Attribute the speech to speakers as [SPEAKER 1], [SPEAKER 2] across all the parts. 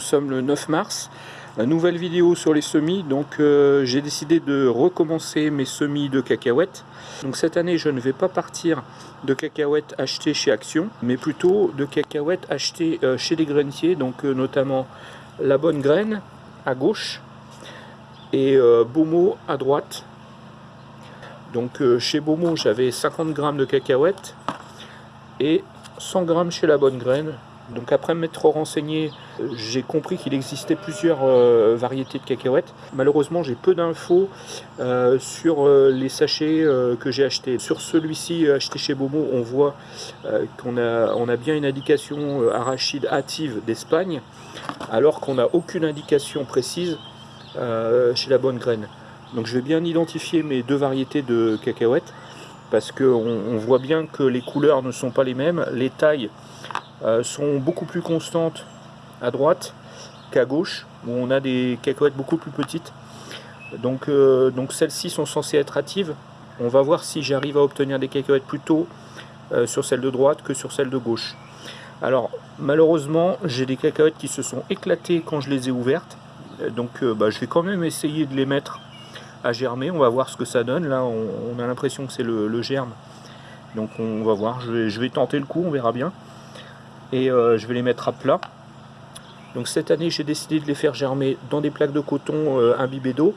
[SPEAKER 1] Nous sommes le 9 mars, nouvelle vidéo sur les semis, donc euh, j'ai décidé de recommencer mes semis de cacahuètes. Donc cette année je ne vais pas partir de cacahuètes achetées chez Action, mais plutôt de cacahuètes achetées euh, chez les grainiers, donc euh, notamment la bonne graine à gauche et Bomo à droite. Donc chez Bomo j'avais 50 grammes de cacahuètes et 100 grammes chez la bonne graine, donc après m'être renseigné, j'ai compris qu'il existait plusieurs euh, variétés de cacahuètes. Malheureusement, j'ai peu d'infos euh, sur euh, les sachets que j'ai achetés. Sur celui-ci acheté chez Bomo, on voit qu'on a, bien une indication arachide hâtive d'Espagne, alors qu'on n'a aucune indication précise chez la bonne graine. Donc je vais bien identifier mes deux variétés de cacahuètes parce qu'on on voit bien que les couleurs ne sont pas les mêmes, les tailles euh, sont beaucoup plus constantes à droite qu'à gauche, où on a des cacahuètes beaucoup plus petites. Donc, euh, celles-ci sont censées être hâtives. On va voir si j'arrive à obtenir des cacahuètes plutôt euh, sur celle de droite que sur celle de gauche. Alors malheureusement j'ai des cacahuètes qui se sont éclatées quand je les ai ouvertes. Donc bah, je vais quand même essayer de les mettre à germer. On va voir ce que ça donne. Là on, a l'impression que c'est le, germe. Donc on va voir. Je vais tenter le coup, on verra bien et euh, je vais les mettre à plat. Donc cette année j'ai décidé de les faire germer dans des plaques de coton euh, imbibées d'eau.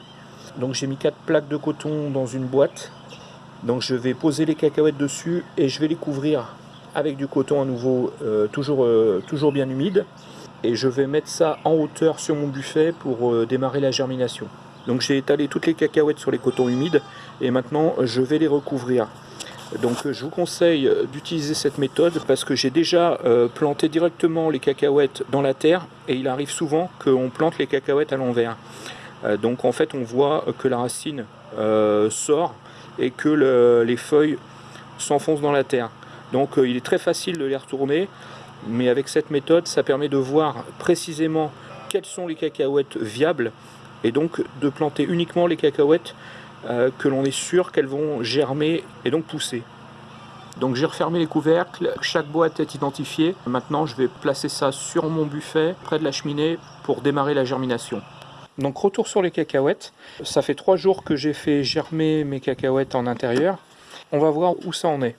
[SPEAKER 1] Donc j'ai mis quatre plaques de coton dans une boîte. Donc je vais poser les cacahuètes dessus et je vais les couvrir avec du coton à nouveau euh, toujours, toujours bien humide. Et je vais mettre ça en hauteur sur mon buffet pour démarrer la germination. Donc j'ai étalé toutes les cacahuètes sur les cotons humides et maintenant je vais les recouvrir. Donc euh, je vous conseille euh, d'utiliser cette méthode parce que j'ai déjà euh, planté directement les cacahuètes dans la terre et il arrive souvent qu'on plante les cacahuètes à l'envers. donc en fait on voit que la racine sort et que les feuilles s'enfoncent dans la terre. Donc il est très facile de les retourner mais avec cette méthode ça permet de voir précisément quelles sont les cacahuètes viables et donc de planter uniquement les cacahuètes euh, que l'on est sûr qu'elles vont germer et donc pousser. Donc j'ai refermé les couvercles, chaque boîte est identifiée. Maintenant je vais placer ça sur mon buffet, près de la cheminée, pour démarrer la germination. Donc retour sur les cacahuètes. Ça fait trois jours que j'ai fait germer mes cacahuètes en intérieur. On va voir où ça en est.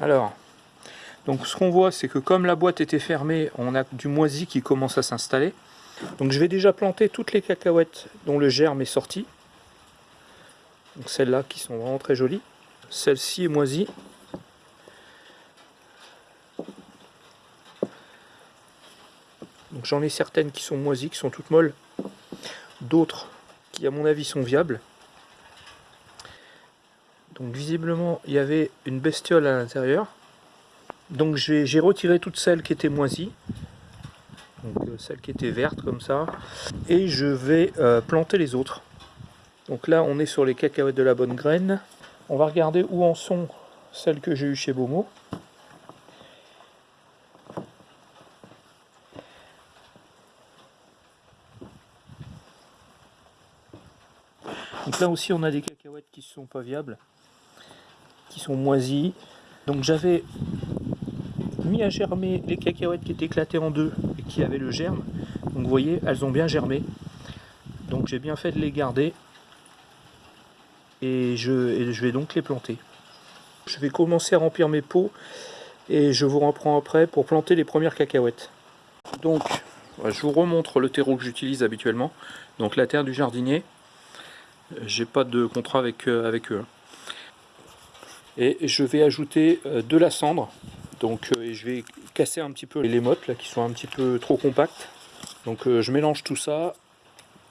[SPEAKER 1] Alors, donc ce qu'on voit, c'est que comme la boîte était fermée, on a du moisi qui commence à s'installer. Donc je vais déjà planter toutes les cacahuètes dont le germe est sorti. Donc celles-là qui sont vraiment très jolies. Celle-ci est moisie. Donc j'en ai certaines qui sont moisies, qui sont toutes molles. D'autres qui à mon avis sont viables. Donc visiblement il y avait une bestiole à l'intérieur. Donc j'ai retiré toutes celles qui étaient moisies, donc euh, celles qui étaient vertes comme ça, et je vais euh, planter les autres. Donc là on est sur les cacahuètes de la bonne graine. On va regarder où en sont celles que j'ai eues chez Bomo. Donc là aussi on a des cacahuètes qui ne sont pas viables, qui sont moisies. Donc j'avais mis à germer les cacahuètes qui étaient éclatées en deux et qui avaient le germe. Donc vous voyez, elles ont bien germé. Donc j'ai bien fait de les garder. Et je, vais donc les planter. Je vais commencer à remplir mes pots et je vous reprends après pour planter les premières cacahuètes. Donc, je vous remontre le terreau que j'utilise habituellement. Donc la terre du jardinier. J'ai pas de contrat avec, euh, eux. Et je vais ajouter euh, de la cendre donc euh, je vais casser un petit peu les mottes là, qui sont un petit peu trop compactes. Donc euh, je mélange tout ça,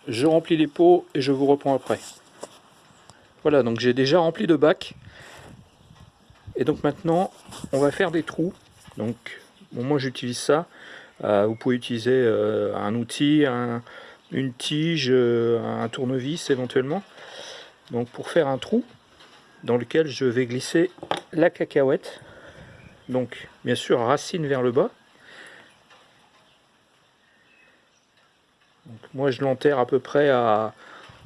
[SPEAKER 1] je remplis les pots et je vous reprends après. Voilà, donc j'ai déjà rempli de bacs. Et donc maintenant, on va faire des trous. Donc moi j'utilise ça. Euh, vous pouvez utiliser un outil, une tige, un tournevis éventuellement. Donc pour faire un trou dans lequel je vais glisser la cacahuète donc, bien sûr, racine vers le bas. moi, je l'enterre à peu près à,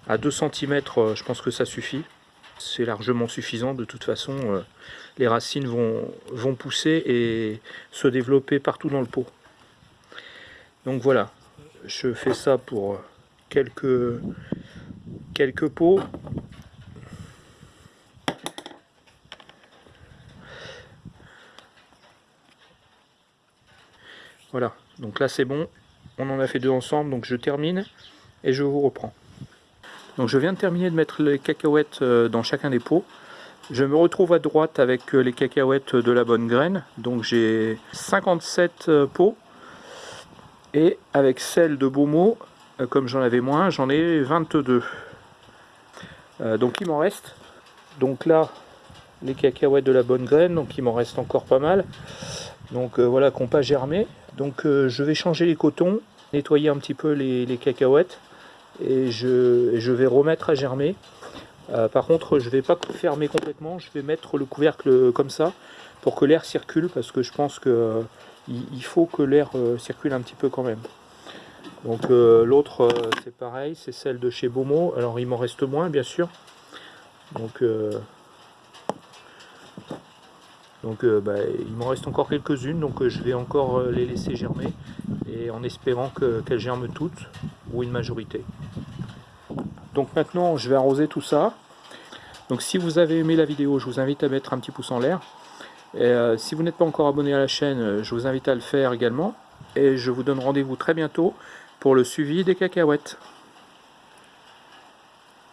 [SPEAKER 1] à 2 cm, euh, je pense que ça suffit. c'est largement suffisant. De toute façon, euh, les racines vont, pousser et se développer partout dans le pot. Donc voilà, je fais ça pour quelques, quelques pots. Voilà, donc là c'est bon, on en a fait deux ensemble, donc je termine et je vous reprends. Donc je viens de terminer de mettre les cacahuètes euh, dans chacun des pots. Je me retrouve à droite avec euh, les cacahuètes de la bonne graine. Donc j'ai 57 euh, pots. Et avec celle de Beaumont, comme j'en avais moins, j'en ai 22. donc il m'en reste. Donc là, les cacahuètes de la bonne graine, donc il m'en reste encore pas mal. Donc voilà, qui n'ont pas germé. Donc je vais changer les cotons, nettoyer un petit peu les cacahuètes et je, vais remettre à germer. Euh, par contre, je ne vais pas fermer complètement, je vais mettre le couvercle comme ça pour que l'air circule parce que je pense qu'il euh, faut que l'air euh, circule un petit peu quand même. Donc l'autre c'est pareil, c'est celle de chez Beaumont. Alors il m'en reste moins bien sûr. Donc, donc bah, il m'en reste encore quelques-unes, donc je vais encore les laisser germer et en espérant qu'elles germent toutes ou une majorité. Donc maintenant, je vais arroser tout ça. Donc si vous avez aimé la vidéo, je vous invite à mettre un petit pouce en l'air. Euh, si vous n'êtes pas encore abonné à la chaîne, euh, je vous invite à le faire également. Et je vous donne rendez-vous très bientôt pour le suivi des cacahuètes.